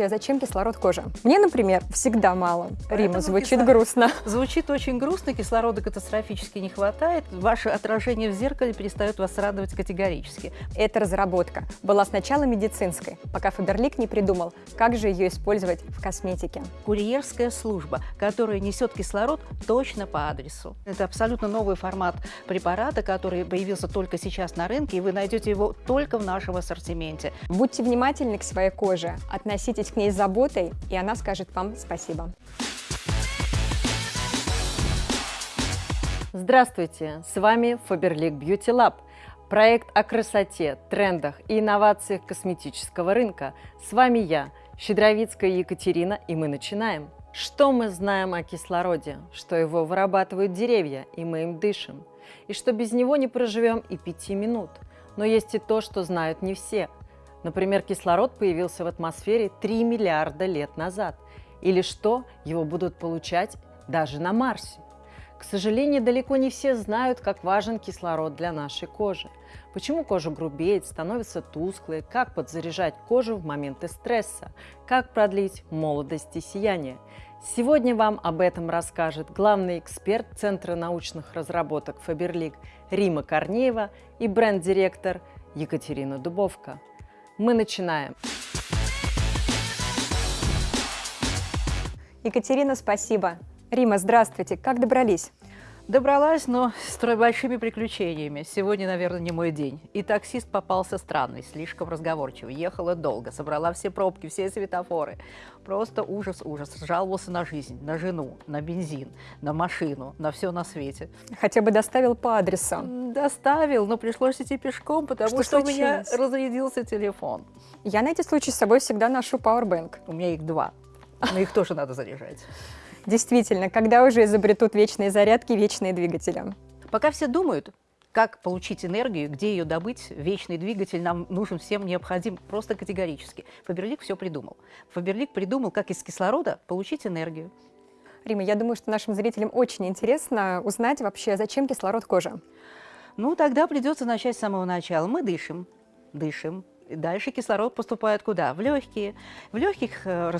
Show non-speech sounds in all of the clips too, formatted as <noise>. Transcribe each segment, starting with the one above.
А Зачем кислород коже? Мне, например, всегда мало. Поэтому Рима, звучит кисло- грустно. Звучит очень грустно, кислорода катастрофически не хватает, ваше отражение в зеркале перестает вас радовать категорически. Эта разработка была сначала медицинской, пока Фаберлик не придумал, как же ее использовать в косметике. Курьерская служба, которая несет кислород точно по адресу. Это абсолютно новый формат препарата, который появился только сейчас на рынке, и вы найдете его только в нашем ассортименте. Будьте внимательны к своей коже, относитесь к ней с заботой, и она скажет вам спасибо. Здравствуйте, с вами Faberlic Beauty Lab. Проект о красоте, трендах и инновациях косметического рынка. С вами я, Щедровицкая Екатерина, и мы начинаем. Что мы знаем о кислороде? Что его вырабатывают деревья, и мы им дышим. И что без него не проживем и пяти минут. Но есть и то, что знают не все. Например, кислород появился в атмосфере 3 миллиарда лет назад. Или что его будут получать даже на Марсе. К сожалению, далеко не все знают, как важен кислород для нашей кожи. Почему кожа грубеет, становится тусклой, как подзаряжать кожу в моменты стресса, как продлить молодость и сияние. Сегодня вам об этом расскажет главный эксперт Центра научных разработок Фаберлик Рима Корнеева и бренд-директор Екатерина Дубовка. Мы начинаем. Екатерина, спасибо. Рима, здравствуйте. Как добрались? Добралась, но с большими приключениями. Сегодня, наверное, не мой день. И таксист попался странный, слишком разговорчивый. Ехала долго, собрала все пробки, все светофоры. Просто ужас, ужас. Жаловался на жизнь, на жену, на бензин, на машину, на все на свете. Хотя бы доставил по адресу. Доставил, но пришлось идти пешком, потому Что что, у меня разрядился телефон. Я на эти случаи с собой всегда ношу пауэрбэнк. У меня их два, но их тоже надо заряжать. Действительно, когда уже изобретут вечные зарядки, вечные двигатели? Пока все думают, как получить энергию, где ее добыть, вечный двигатель нам нужен всем необходим просто категорически. Фаберлик все придумал. Фаберлик придумал, как из кислорода получить энергию. Рима, я думаю, что нашим зрителям очень интересно узнать вообще, зачем кислород коже. Ну, тогда придется начать с самого начала. Мы дышим, дышим. Дальше кислород поступает куда? В легкие. В легких э,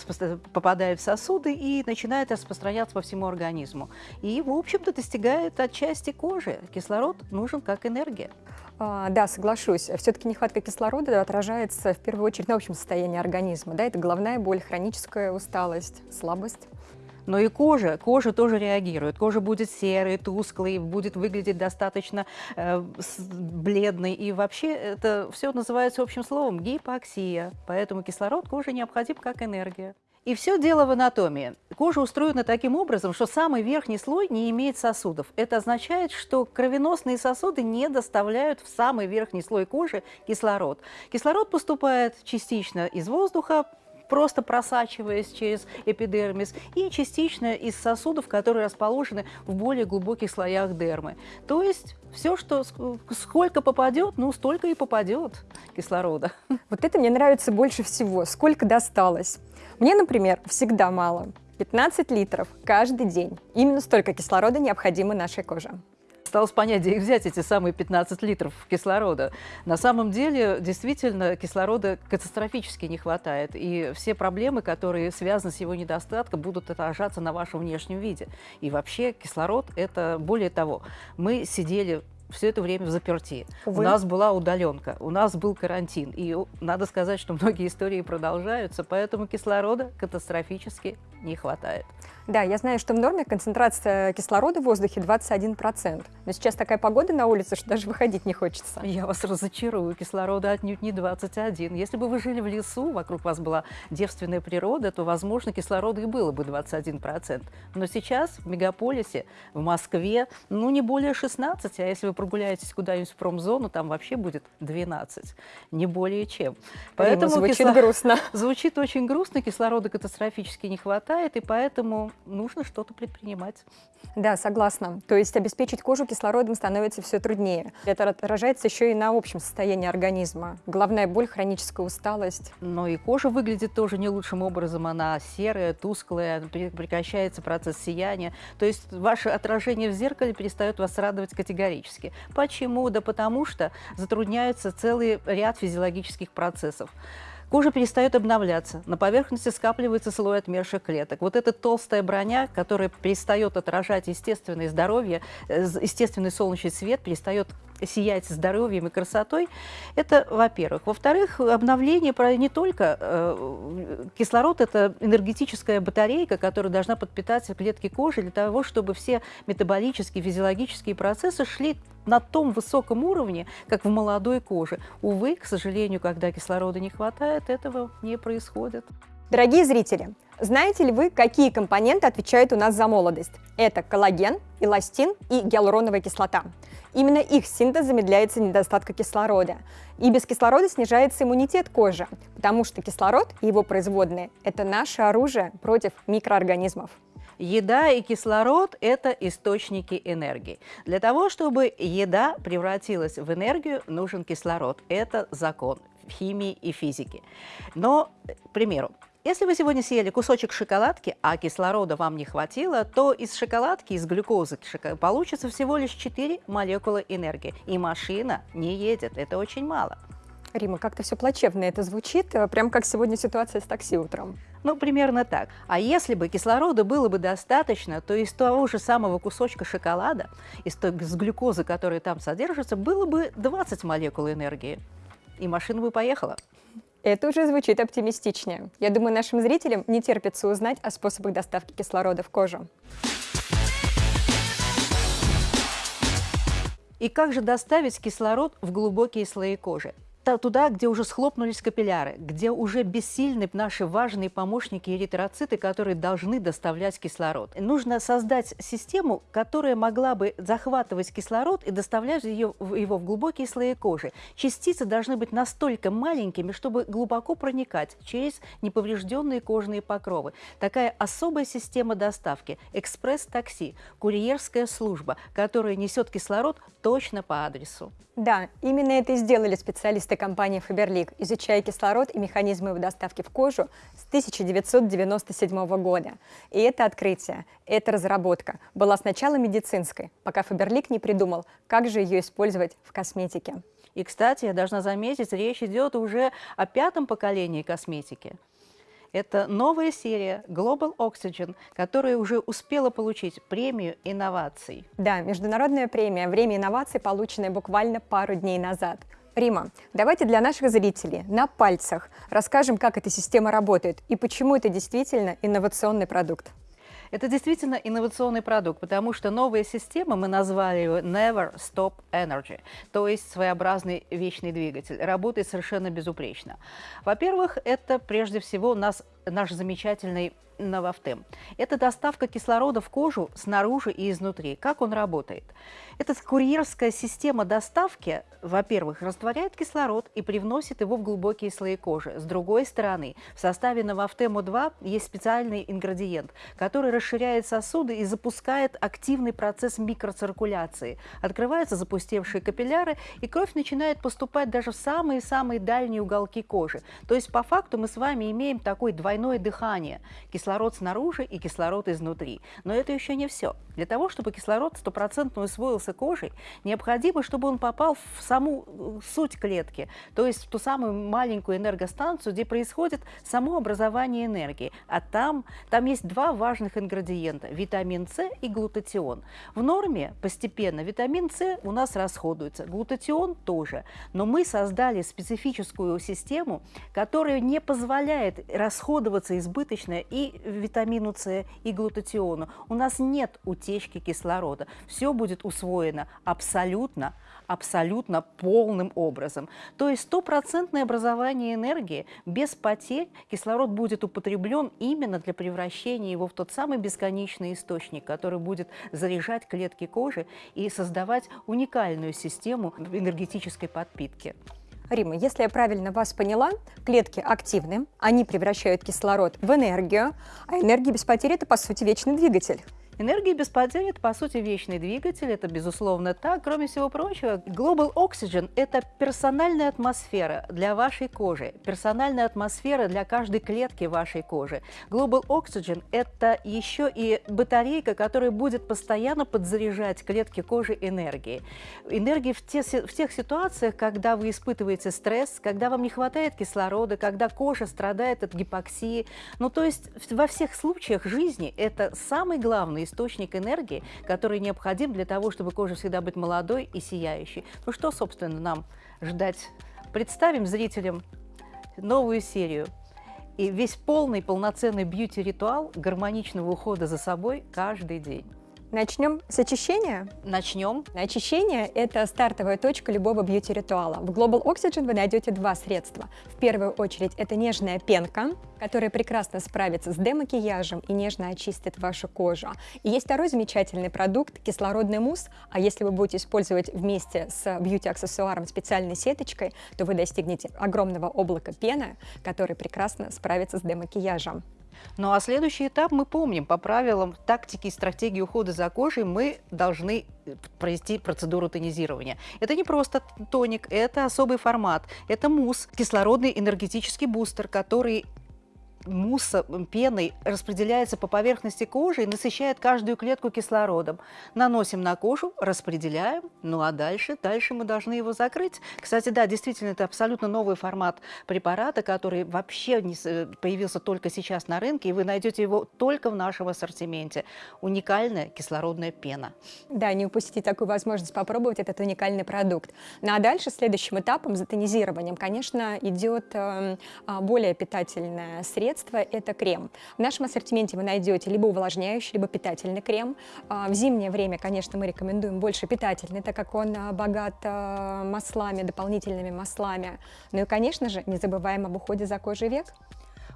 попадает в сосуды и начинает распространяться по всему организму. И, в общем-то, достигает отчасти кожи. Кислород нужен как энергия. А, да, соглашусь. Все-таки нехватка кислорода отражается в первую очередь на общем состоянии организма. Да, это головная боль, хроническая усталость, слабость. Но и кожа, кожа тоже реагирует. Кожа будет серой, тусклой, будет выглядеть достаточно э, бледной. И вообще это все называется общим словом гипоксия. Поэтому кислород коже необходим как энергия. И все дело в анатомии. Кожа устроена таким образом, что самый верхний слой не имеет сосудов. Это означает, что кровеносные сосуды не доставляют в самый верхний слой кожи кислород. Кислород поступает частично из воздуха, просто просачиваясь через эпидермис, и частично из сосудов, которые расположены в более глубоких слоях дермы. То есть все, что ск- сколько попадет, ну столько и попадет кислорода. Вот это мне нравится больше всего. Сколько досталось? Мне, например, всегда мало. 15 литров каждый день. Именно столько кислорода необходимо нашей коже. Осталось понять, где их взять, эти самые 15 литров кислорода. На самом деле, действительно, кислорода катастрофически не хватает. И все проблемы, которые связаны с его недостатком, будут отражаться на вашем внешнем виде. И вообще кислород – это, более того, мы сидели все это время в заперти. Увы. У нас была удаленка, у нас был карантин. И надо сказать, что многие истории продолжаются, поэтому кислорода катастрофически не хватает. Да, я знаю, что в норме концентрация кислорода в воздухе 21%. Но сейчас такая погода на улице, что даже выходить не хочется. Я вас разочарую, кислорода отнюдь не 21. Если бы вы жили в лесу, вокруг вас была девственная природа, то, возможно, кислорода и было бы 21%. Но сейчас в мегаполисе, в Москве, ну, не более 16, а если вы прогуляетесь куда-нибудь в промзону, там вообще будет 12, не более чем. Поэтому звучит кисло- грустно. <laughs> Звучит очень грустно, кислорода катастрофически не хватает, и поэтому нужно что-то предпринимать. Да, согласна. То есть обеспечить кожу кислородом становится все труднее. Это отражается еще и на общем состоянии организма. Головная боль, хроническая усталость. Но и кожа выглядит тоже не лучшим образом. Она серая, тусклая, пре- прекращается процесс сияния. То есть ваше отражение в зеркале перестает вас радовать категорически. Почему? Да потому что затрудняется целый ряд физиологических процессов. Кожа перестает обновляться, на поверхности скапливается слой отмерших клеток. Вот эта толстая броня, которая перестает отражать естественное здоровье, э, естественный солнечный свет, перестает сиять здоровьем и красотой, это во-первых. Во-вторых, обновление не только э, кислород – это энергетическая батарейка, которая должна подпитать клетки кожи для того, чтобы все метаболические, физиологические процессы шли на том высоком уровне, как в молодой коже. Увы, к сожалению, когда кислорода не хватает, этого не происходит. Дорогие зрители, знаете ли вы, какие компоненты отвечают у нас за молодость? Это коллаген, эластин и гиалуроновая кислота. Именно их синтез замедляется недостатка кислорода. И без кислорода снижается иммунитет кожи, потому что кислород и его производные – это наше оружие против микроорганизмов. Еда и кислород – это источники энергии. Для того, чтобы еда превратилась в энергию, нужен кислород. Это закон химии и физики. Но, к примеру, если вы сегодня съели кусочек шоколадки, а кислорода вам не хватило, то из шоколадки, из глюкозы получится всего лишь 4 молекулы энергии. И машина не едет. Это очень мало. Рима, как-то все плачевно это звучит, э, прям как сегодня ситуация с такси утром. Ну, примерно так. А если бы кислорода было бы достаточно, то из того же самого кусочка шоколада, из той из глюкозы, которая там содержится, было бы 20 молекул энергии. И машина бы поехала. Это уже звучит оптимистичнее. Я думаю, нашим зрителям не терпится узнать о способах доставки кислорода в кожу. И как же доставить кислород в глубокие слои кожи? Туда, где уже схлопнулись капилляры, где уже бессильны наши важные помощники эритроциты, которые должны доставлять кислород. нужно создать систему, которая могла бы захватывать кислород и доставлять ее, его в глубокие слои кожи. Частицы должны быть настолько маленькими, чтобы глубоко проникать через неповрежденные кожные покровы. Такая особая система доставки – экспресс-такси, курьерская служба, которая несет кислород точно по адресу. Да, именно это и сделали специалисты компании Faberlic, изучая кислород и механизмы его доставки в кожу с 1997 года. И это открытие, эта разработка была сначала медицинской, пока Faberlic не придумал, как же ее использовать в косметике. И, кстати, я должна заметить, речь идет уже о пятом поколении косметики. Это новая серия Global Oxygen, которая уже успела получить премию инноваций. Да, международная премия «Время инноваций», полученная буквально пару дней назад. Рима, давайте для наших зрителей на пальцах расскажем, как эта система работает и почему это действительно инновационный продукт. Это действительно инновационный продукт, потому что новая система, мы назвали ее Never Stop Energy, то есть своеобразный вечный двигатель, работает совершенно безупречно. Во-первых, это прежде всего нас, наш замечательный Новофтем. Это доставка кислорода в кожу снаружи и изнутри. Как он работает? Эта курьерская система доставки, во-первых, растворяет кислород и привносит его в глубокие слои кожи. С другой стороны, в составе Новофтему-2 есть специальный ингредиент, который расширяет сосуды и запускает активный процесс микроциркуляции. Открываются запустевшие капилляры, и кровь начинает поступать даже в самые-самые дальние уголки кожи. То есть, по факту, мы с вами имеем такое двойное дыхание. Кислород снаружи и кислород изнутри. Но это еще не все. Для того, чтобы кислород стопроцентно усвоился кожей, необходимо, чтобы он попал в саму э, суть клетки, то есть в ту самую маленькую энергостанцию, где происходит само образование энергии. А там, там есть два важных ингредиента – витамин С и глутатион. В норме постепенно витамин С у нас расходуется, глутатион тоже. Но мы создали специфическую систему, которая не позволяет расходоваться избыточно и витамину С, и глутатиону. У нас нет утечки кислорода. Все будет усвоено абсолютно, абсолютно полным образом. То есть стопроцентное образование энергии без потерь кислород будет употреблен именно для превращения его в тот самый бесконечный источник, который будет заряжать клетки кожи и создавать уникальную систему энергетической подпитки. Рима, если я правильно вас поняла, клетки активны, они превращают кислород в энергию, а энергия без потери – это, по сути, вечный двигатель. Энергия без потерь – это, по сути, вечный двигатель, это, безусловно, так. Кроме всего прочего, Global Oxygen – это персональная атмосфера для вашей кожи, персональная атмосфера для каждой клетки вашей кожи. Global Oxygen – это еще и батарейка, которая будет постоянно подзаряжать клетки кожи энергией. Энергии в, те, в тех ситуациях, когда вы испытываете стресс, когда вам не хватает кислорода, когда кожа страдает от гипоксии. Ну, то есть во всех случаях жизни это самый главный источник энергии, который необходим для того, чтобы кожа всегда быть молодой и сияющей. Ну что, собственно, нам ждать? Представим зрителям новую серию и весь полный, полноценный бьюти-ритуал гармоничного ухода за собой каждый день. Начнем с очищения? Начнем. Очищение – это стартовая точка любого бьюти-ритуала. В Global Oxygen вы найдете два средства. В первую очередь это нежная пенка, которая прекрасно справится с демакияжем и нежно очистит вашу кожу. И есть второй замечательный продукт – кислородный мусс. А если вы будете использовать вместе с бьюти-аксессуаром специальной сеточкой, то вы достигнете огромного облака пены, который прекрасно справится с демакияжем. Ну а следующий этап мы помним. По правилам тактики и стратегии ухода за кожей мы должны э, провести процедуру тонизирования. Это не просто тоник, это особый формат, это мусс, кислородный энергетический бустер, который мусса, пеной распределяется по поверхности кожи и насыщает каждую клетку кислородом. Наносим на кожу, распределяем, ну а дальше, дальше мы должны его закрыть. Кстати, да, действительно, это абсолютно новый формат препарата, который вообще не появился только сейчас на рынке, и вы найдете его только в нашем ассортименте. Уникальная кислородная пена. Да, не упустите такую возможность попробовать этот уникальный продукт. Ну а дальше, следующим этапом, за тонизированием, конечно, идет э, более питательное средство, средство – это крем. В нашем ассортименте вы найдете либо увлажняющий, либо питательный крем. А, в зимнее время, конечно, мы рекомендуем больше питательный, так как он а, богат а, маслами, дополнительными маслами. Ну и, конечно же, не забываем об уходе за кожей век.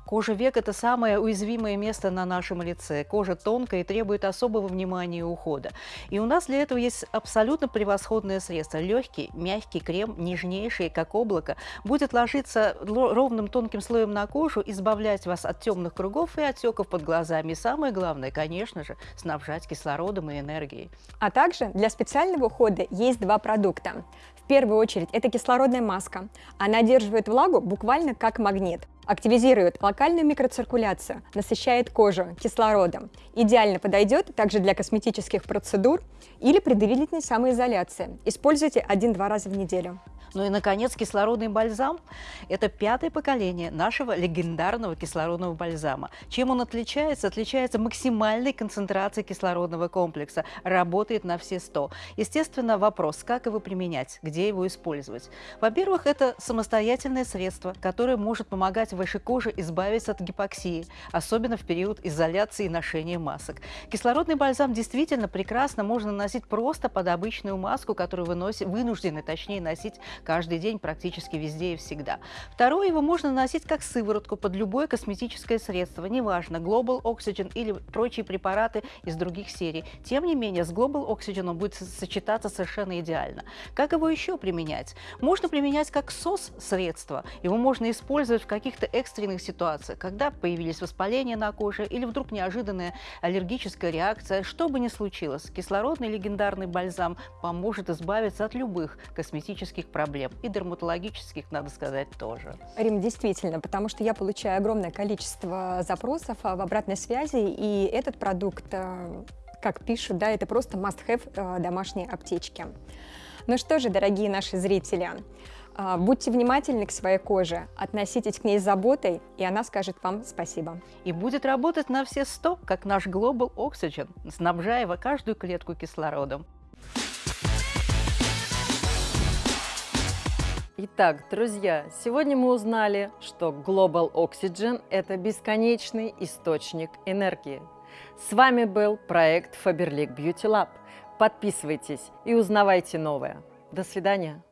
Кожа век – это самое уязвимое место на нашем лице. Кожа тонкая и требует особого внимания и ухода. И у нас для этого есть абсолютно превосходное средство. Легкий, мягкий крем, нежнейший, как облако, будет ложиться ровным тонким слоем на кожу, избавлять вас от темных кругов и отеков под глазами. И самое главное, конечно же, снабжать кислородом и энергией. А также для специального ухода есть два продукта. В первую очередь это кислородная маска. Она держит влагу буквально как магнит активизирует локальную микроциркуляцию, насыщает кожу кислородом. Идеально подойдет также для косметических процедур или при длительной самоизоляции. Используйте один-два раза в неделю. Ну и, наконец, кислородный бальзам – это пятое поколение нашего легендарного кислородного бальзама. Чем он отличается? Отличается максимальной концентрацией кислородного комплекса, работает на все 100. Естественно, вопрос, как его применять, где его использовать. Во-первых, это самостоятельное средство, которое может помогать вашей коже избавиться от гипоксии, особенно в период изоляции и ношения масок. Кислородный бальзам действительно прекрасно можно носить просто под обычную маску, которую вы носите, вынуждены, точнее, носить каждый день практически везде и всегда. Второе, его можно наносить как сыворотку под любое косметическое средство, неважно, Global Oxygen или прочие препараты из других серий. Тем не менее, с Global Oxygen он будет сочетаться совершенно идеально. Как его еще применять? Можно применять как СОС-средство. Его можно использовать в каких-то экстренных ситуациях, когда появились воспаления на коже или вдруг неожиданная аллергическая реакция. Что бы ни случилось, кислородный легендарный бальзам поможет избавиться от любых косметических проблем проблем. И дерматологических, надо сказать, тоже. Рим, действительно, потому что я получаю огромное количество запросов а, в обратной связи, и этот продукт, э, как пишут, да, это просто must-have э, домашней аптечки. Ну что же, дорогие наши зрители, э, Будьте внимательны к своей коже, относитесь к ней с заботой, и она скажет вам спасибо. И будет работать на все сто, как наш Global Oxygen, снабжая каждую клетку кислородом. Итак, друзья, сегодня мы узнали, что Global Oxygen – это бесконечный источник энергии. С вами был проект Faberlic Beauty Lab. Подписывайтесь и узнавайте новое. До свидания.